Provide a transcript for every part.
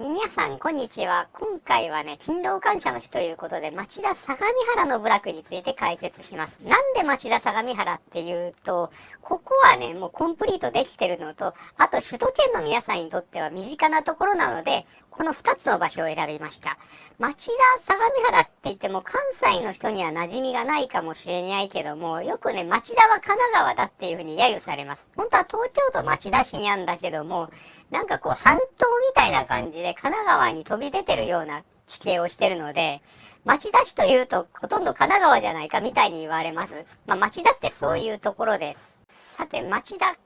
皆さん、こんにちは。今回はね、勤労感謝の日ということで、町田相模原の部落について解説します。なんで町田相模原っていうと、ここはね、もうコンプリートできてるのと、あと首都圏の皆さんにとっては身近なところなので、この2つの場所を選びました。町田相模原って言っても関西の人には馴染みがないかもしれないけども、よくね、町田は神奈川だっていうふうに揶揄されます。本当は東京都町田市にあるんだけども、なんかこう半島みたいな感じで神奈川に飛び出てるような地形をしてるので、町田市というとほとんど神奈川じゃないかみたいに言われます。まあ町田ってそういうところです。さて、町田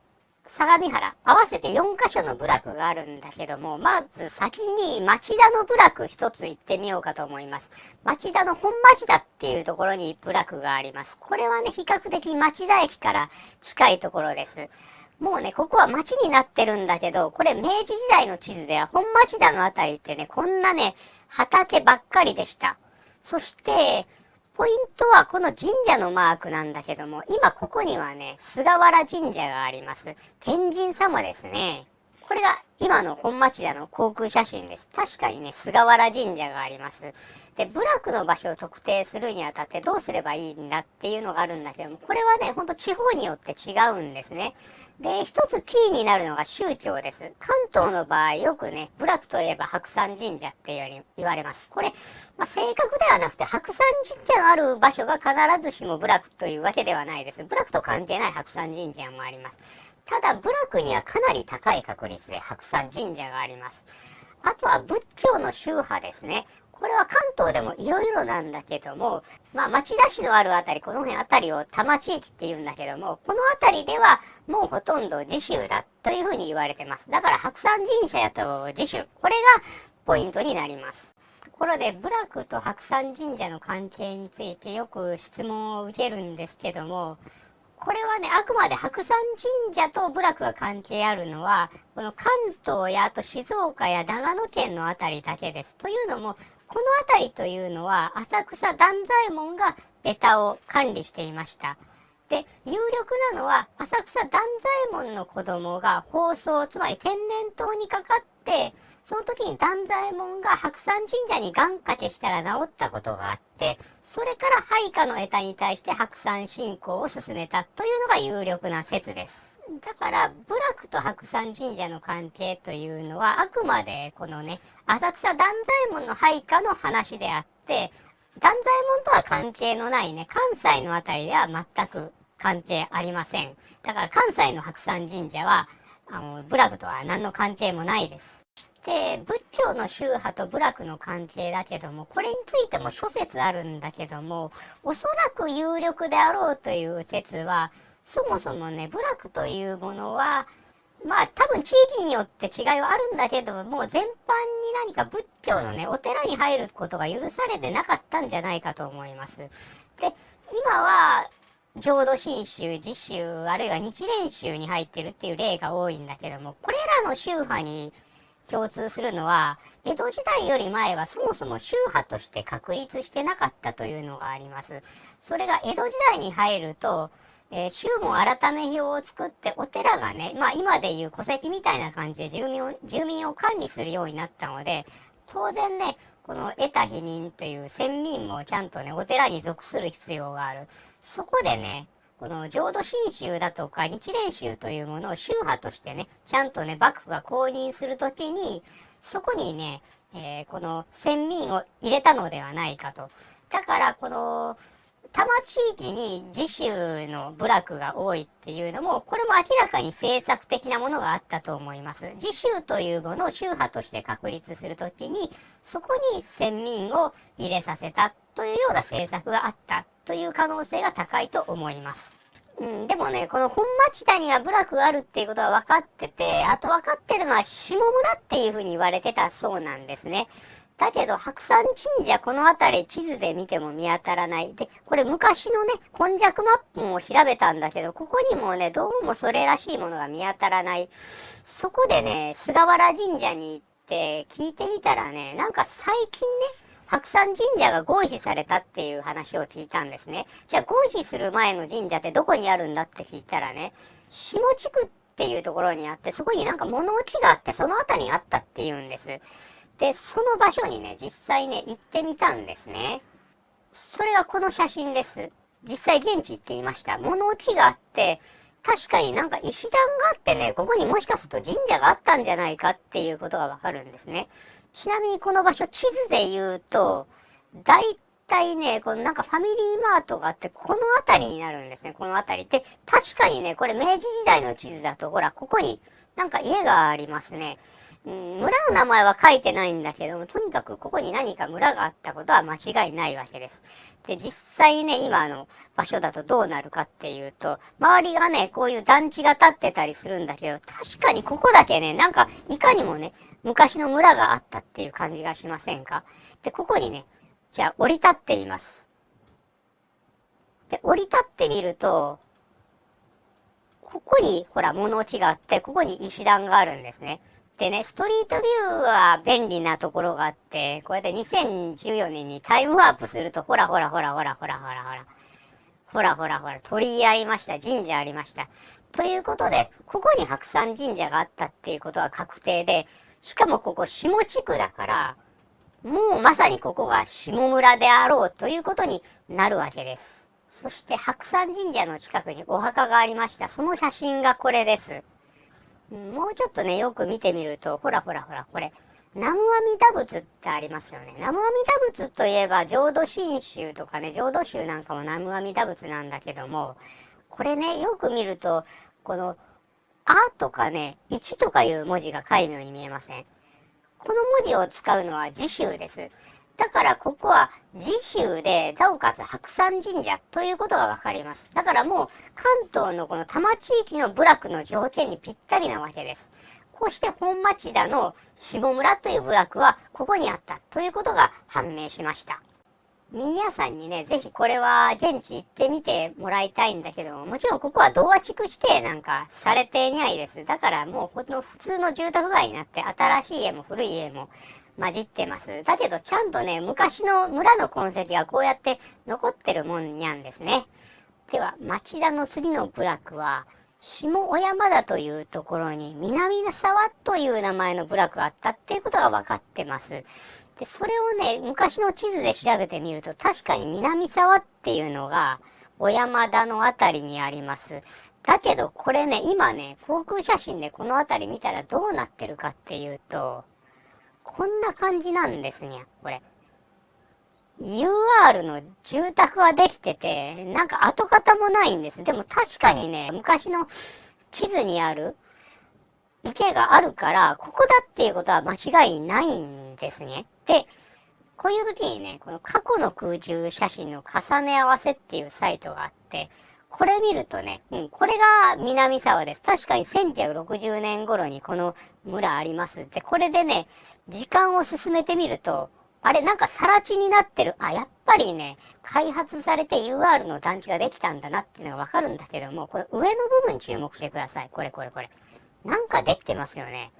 相模原、合わせて4カ所の部落があるんだけども、まず先に町田の部落一つ行ってみようかと思います。町田の本町田っていうところに部落があります。これはね、比較的町田駅から近いところです。もうね、ここは町になってるんだけど、これ明治時代の地図では本町田のあたりってね、こんなね、畑ばっかりでした。そして、ポイントはこの神社のマークなんだけども、今ここにはね、菅原神社があります。天神様ですね。これが今の本町田の航空写真です。確かにね、菅原神社があります。で、部落の場所を特定するにあたってどうすればいいんだっていうのがあるんだけども、これはね、ほんと地方によって違うんですね。で、一つキーになるのが宗教です。関東の場合、よくね、部落といえば白山神社っていうように言われます。これ、まあ、正確ではなくて、白山神社のある場所が必ずしも部落というわけではないです。部落と関係ない白山神社もあります。ただ、部落にはかなり高い確率で白山神社があります。あとは仏教の宗派ですね。これは関東でも色々なんだけども、まあ町田市のあるあたり、この辺あたりを多摩地域って言うんだけども、このあたりではもうほとんど自主だというふうに言われてます。だから白山神社やと自主。これがポイントになります。ところで、部落と白山神社の関係についてよく質問を受けるんですけども、これはね、あくまで白山神社と部落が関係あるのは、この関東やあと静岡や長野県のあたりだけです。というのも、この辺りというのは浅草断左衛門がベタを管理していました。で、有力なのは浅草断左衛門の子供が放送、つまり天然痘にかかって、その時に断左衛門が白山神社に願掛けしたら治ったことがあって、それから配下の枝に対して白山信仰を進めたというのが有力な説です。だから、部落と白山神社の関係というのは、あくまでこのね、浅草断左衛門の配下の話であって、断左衛門とは関係のないね、関西のあたりでは全く関係ありません。だから関西の白山神社は、あの、部落とは何の関係もないです。で、仏教の宗派と部落の関係だけども、これについても諸説あるんだけども、おそらく有力であろうという説は、そもそもね、部落というものは、まあ多分地域によって違いはあるんだけども、全般に何か仏教のね、お寺に入ることが許されてなかったんじゃないかと思います。で、今は、浄土真宗、自宗、あるいは日蓮宗に入ってるっていう例が多いんだけども、これらの宗派に共通するのは、江戸時代より前はそもそも宗派として確立してなかったというのがあります。それが江戸時代に入ると、えー、宗門改め表を作ってお寺がね、まあ今でいう戸籍みたいな感じで住民を、住民を管理するようになったので、当然ね、この得た否認という先民もちゃんとね、お寺に属する必要がある。そこでね、この浄土真宗だとか日蓮宗というものを宗派としてね、ちゃんとね、幕府が公認するときに、そこにね、えー、この先民を入れたのではないかと。だから、この、多摩地域に自主の部落が多いっていうのも、これも明らかに政策的なものがあったと思います。自主というものを宗派として確立するときに、そこに先民を入れさせたというような政策があったという可能性が高いと思います。うん、でもね、この本町田には部落があるっていうことは分かってて、あと分かってるのは下村っていうふうに言われてたそうなんですね。だけど、白山神社、この辺り地図で見ても見当たらない。で、これ昔のね、本弱マップも調べたんだけど、ここにもね、どうもそれらしいものが見当たらない。そこでね、菅原神社に行って聞いてみたらね、なんか最近ね、白山神社が合祀されたっていう話を聞いたんですね。じゃあ合祀する前の神社ってどこにあるんだって聞いたらね、下地区っていうところにあって、そこになんか物置があって、その辺りにあったって言うんです。で、その場所にね、実際ね、行ってみたんですね。それがこの写真です。実際現地行っていました。物置があって、確かになんか石段があってね、ここにもしかすると神社があったんじゃないかっていうことがわかるんですね。ちなみにこの場所、地図で言うと、大体ね、このなんかファミリーマートがあって、この辺りになるんですね、この辺り。で、確かにね、これ明治時代の地図だと、ほら、ここになんか家がありますね。村の名前は書いてないんだけども、とにかくここに何か村があったことは間違いないわけです。で、実際ね、今の場所だとどうなるかっていうと、周りがね、こういう団地が建ってたりするんだけど、確かにここだけね、なんか、いかにもね、昔の村があったっていう感じがしませんか？で、ここにね、じゃあ降り立ってみます。で、降り立ってみると、ここに、ほら、物置があって、ここに石段があるんですね。でね、ストリートビューは便利なところがあって、こうやって2014年にタイムワープすると、ほらほらほらほらほらほらほら、ほらほらほら、鳥居ありました、神社ありました。ということで、ここに白山神社があったっていうことは確定で、しかもここ下地区だから、もうまさにここが下村であろうということになるわけです。そして白山神社の近くにお墓がありました。その写真がこれです。もうちょっとね、よく見てみると、ほらほらほら、これ、南無阿弥陀仏ってありますよね。南無阿弥陀仏といえば、浄土真宗とかね、浄土宗なんかも南無阿弥陀仏なんだけども、これね、よく見ると、この、あとかね、1とかいう文字が戒名に見えませんこの文字を使うのは自宗です。だからここは自宗で、なおかつ白山神社ということがわかります。だからもう関東のこの多摩地域の部落の条件にぴったりなわけです。こうして本町田の下村という部落はここにあったということが判明しました。皆さんにね、ぜひこれは現地行ってみてもらいたいんだけども、もちろんここは童話地区指定なんかされていないです。だからもうこの普通の住宅街になって新しい家も古い家も混じってます。だけどちゃんとね、昔の村の痕跡がこうやって残ってるもんにゃんですね。では、町田の次の部落は、下小山田というところに南沢という名前の部落があったっていうことが分かってます。で、それをね、昔の地図で調べてみると、確かに南沢っていうのが、小山田のあたりにあります。だけど、これね、今ね、航空写真でこの辺り見たらどうなってるかっていうと、こんな感じなんですにゃ、これ。UR の住宅はできてて、なんか跡形もないんです。でも確かにね、昔の地図にある池があるから、ここだっていうことは間違いないんですね。で、こういう時にね、この過去の空中写真の重ね合わせっていうサイトがあって、これ見るとね、うん、これが南沢です。確かに1960年頃にこの村あります。で、これでね、時間を進めてみると、あれ、なんか更地になってる。あ、やっぱりね、開発されて UR の団地ができたんだなっていうのがわかるんだけども、これ上の部分注目してください。これこれこれ。なんかできてますよね。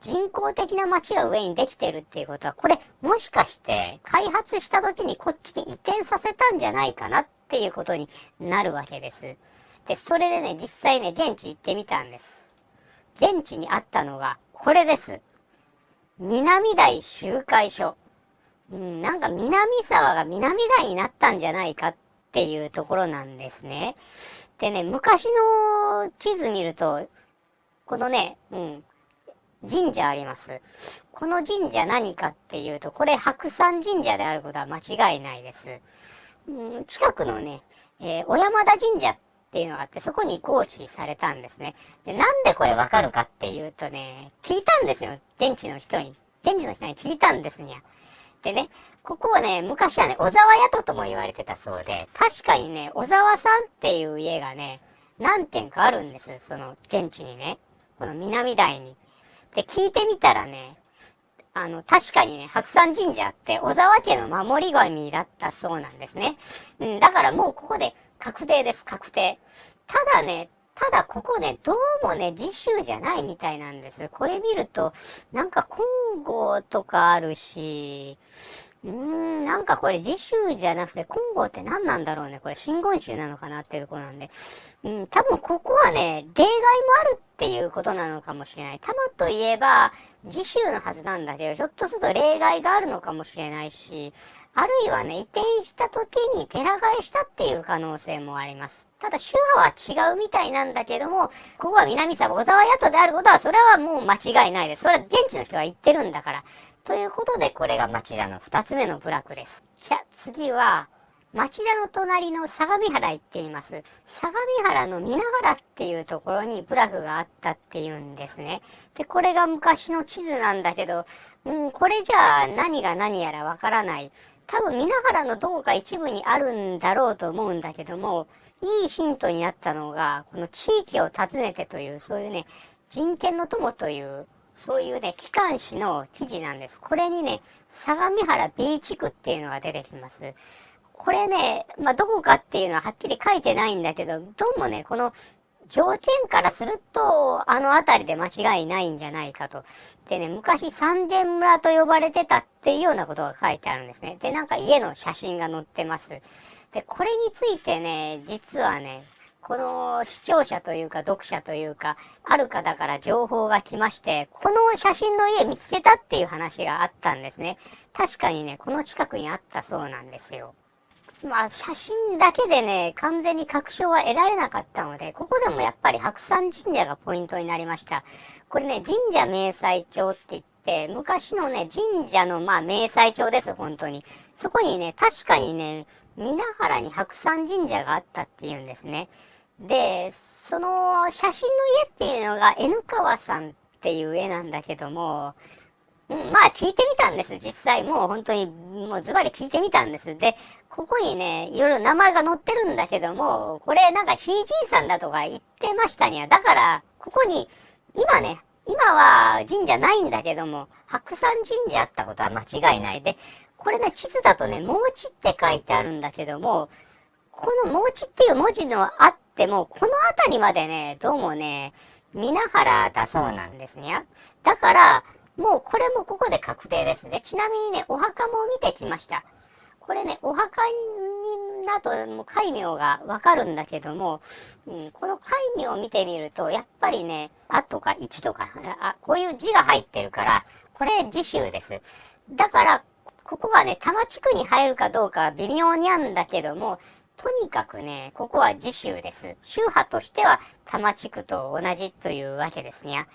人工的な街が上にできてるっていうことは、これもしかして開発した時にこっちに移転させたんじゃないかなっていうことになるわけです。で、それでね、実際ね、現地行ってみたんです。現地にあったのが、これです。南台集会所。うん、なんか南沢が南台になったんじゃないかっていうところなんですね。でね、昔の地図見ると、このね、うん、神社あります。この神社何かっていうと、これ白山神社であることは間違いないです。うん、近くのね、えー、小山田神社っていうのがあって、そこに合祀されたんですね。で、なんでこれわかるかっていうとね、聞いたんですよ。現地の人に。現地の人に聞いたんですにゃ。でね、ここはね、昔はね、小沢宿とも言われてたそうで、確かにね、小沢さんっていう家がね、何軒かあるんです。その、現地にね。この南台に。で、聞いてみたらね、あの、確かにね、白山神社って小沢家の守り神だったそうなんですね。うん、だからもうここで確定です、確定。ただね、ただここね、どうもね、次週じゃないみたいなんです。これ見ると、なんか金剛とかあるし、うーん、なんかこれ次週じゃなくて金剛って何なんだろうね。これ真言宗なのかなっていうところなんで。うん、多分ここはね、例外もあるっていうことなのかもしれない。玉といえば、自習のはずなんだけど、ひょっとすると例外があるのかもしれないし、あるいはね、移転した時に寺替えしたっていう可能性もあります。ただ、宗派は違うみたいなんだけども、ここは南沢小沢宿であることは、それはもう間違いないです。それは現地の人が言ってるんだから。ということで、これが町田の二つ目の部落です。じゃ、次は、町田の隣の相模原行っています。相模原の皆原っていうところに部落があったっていうんですね。で、これが昔の地図なんだけど、うん、これじゃあ何が何やらわからない。多分皆原のどこか一部にあるんだろうと思うんだけども、いいヒントになったのが、この地域を訪ねてという、そういうね、人権の友という、そういうね、機関誌の記事なんです。これにね、相模原 B 地区っていうのが出てきます。これね、まあ、どこかっていうのははっきり書いてないんだけど、どうもね、この条件からすると、あの辺りで間違いないんじゃないかと。でね、昔三軒村と呼ばれてたっていうようなことが書いてあるんですね。で、なんか家の写真が載ってます。で、これについてね、実はね、この視聴者というか読者というか、ある方から情報が来まして、この写真の家見つけたっていう話があったんですね。確かにね、この近くにあったそうなんですよ。まあ、写真だけでね、完全に確証は得られなかったので、ここでもやっぱり白山神社がポイントになりました。これね、神社明細帳って言って、昔のね、神社のまあ明細帳です、本当に。そこにね、確かにね、皆原に白山神社があったっていうんですね。で、その写真の家っていうのが N 川さんっていう絵なんだけども、まあ聞いてみたんです。実際もう本当にもうズバリ聞いてみたんです。で、ここにね、いろいろ名前が載ってるんだけども、これなんかひいじいさんだとか言ってましたには、だから、ここに、今ね、今は神社ないんだけども、白山神社あったことは間違いないで、これね、地図だとね、もうちって書いてあるんだけども、このもうちっていう文字のあっても、この辺りまでね、どうもね、皆原だそうなんですね。だから、もうこれもここで確定ですね。ちなみにね、お墓も見てきました。これね、お墓になともう戒名がわかるんだけども、うん、この戒名を見てみると、やっぱりね、あとか1とか、あ、こういう字が入ってるから、これ次州です。だから、ここがね、多摩地区に入るかどうかは微妙にあるんだけども、とにかくね、ここは次州です。宗派としては多摩地区と同じというわけですね。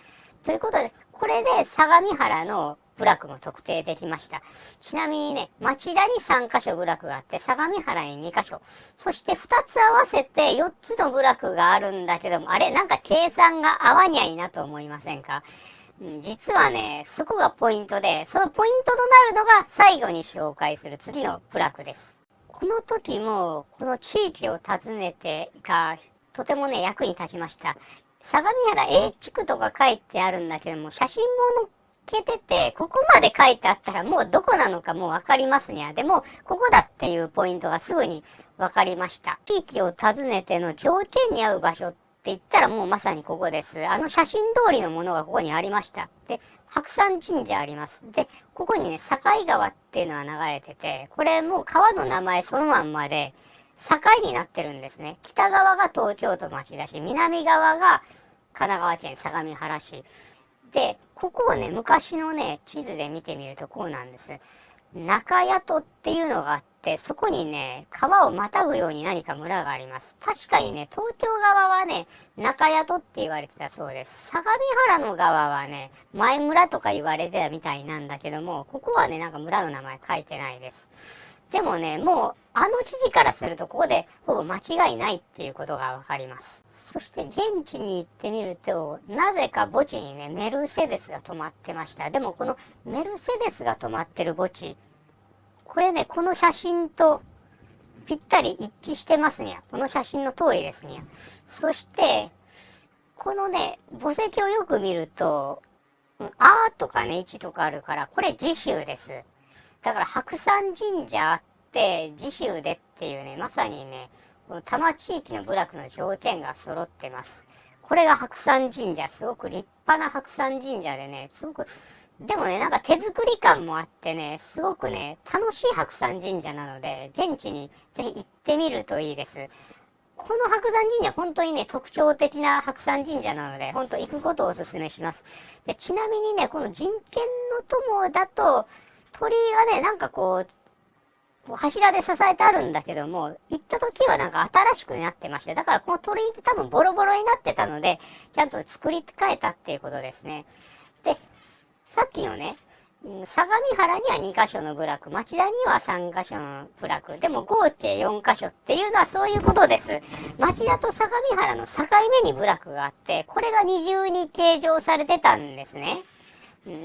ということで、これで相模原の部落も特定できました。ちなみにね、町田に3カ所部落があって、相模原に2カ所。そして2つ合わせて4つの部落があるんだけども、あれ、なんか計算が合わにゃいなと思いませんか？実はね、そこがポイントで、そのポイントとなるのが最後に紹介する次の部落です。この時も、この地域を訪ねてが、とてもね、役に立ちました。相模原 A 地区とか書いてあるんだけども、写真も載っけてて、ここまで書いてあったらもうどこなのかもうわかりますにゃ。でも、ここだっていうポイントがすぐにわかりました。地域を訪ねての条件に合う場所っ言ったらもうまさにここです。あの写真通りのものがここにありました。で、白山神社あります。で、ここにね、境川っていうのは流れてて、これもう川の名前そのまんまで、境になってるんですね。北側が東京都町田市、南側が神奈川県相模原市。で、ここをね、昔のね、地図で見てみるとこうなんです。中宿っていうのがあって、そこにね、川をまたぐように何か村があります。確かにね、東京側はね、中宿って言われてたそうです。相模原の側はね、前村とか言われてたみたいなんだけども、ここはね、なんか村の名前書いてないです。でもね、もう、あの記事からすると、ここでほぼ間違いないっていうことがわかります。そして、現地に行ってみると、なぜか墓地にね、メルセデスが止まってました。でも、このメルセデスが止まってる墓地、これね、この写真とぴったり一致してますにゃ。この写真の通りですにゃ。そして、このね、墓石をよく見ると、あーとかね、1とかあるから、これ次週です。だから白山神社あって次州でっていうね、まさにね、この多摩地域の部落の条件が揃ってます。これが白山神社、すごく立派な白山神社でね、すごく、でもね、なんか手作り感もあってね、すごくね、楽しい白山神社なので、現地にぜひ行ってみるといいです。この白山神社、本当にね、特徴的な白山神社なので、本当行くことをお勧めします。で、ちなみにね、この人権の友だと、鳥居がね、なんかこう、柱で支えてあるんだけども、行った時はなんか新しくなってまして、だからこの鳥居って多分ボロボロになってたので、ちゃんと作り変えたっていうことですね。で、さっきのね、相模原には2箇所の部落、町田には3箇所の部落、でも合計4箇所っていうのはそういうことです。町田と相模原の境目に部落があって、これが二重に計上されてたんですね。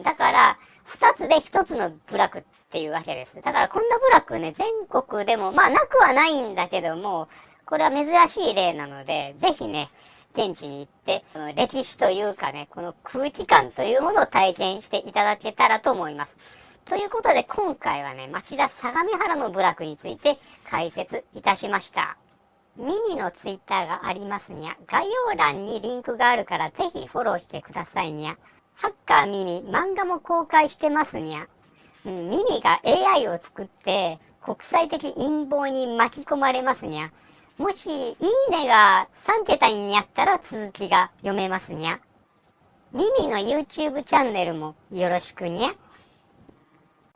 だから、2つで1つの部落っていうわけです。だからこんな部落ね、全国でも、まあなくはないんだけども、これは珍しい例なので、ぜひね、現地に行って、この歴史というかね、この空気感というものを体験していただけたらと思います。ということで今回はね、町田相模原の部落について解説いたしました。ミミのツイッターがありますにゃ。概要欄にリンクがあるからぜひフォローしてくださいにゃ。ハッカーミミ、漫画も公開してますにゃ。うん、ミミが AI を作って国際的陰謀に巻き込まれますにゃ。もし、いいねが3桁になったら続きが読めますにゃ。ミミの YouTube チャンネルもよろしくにゃ。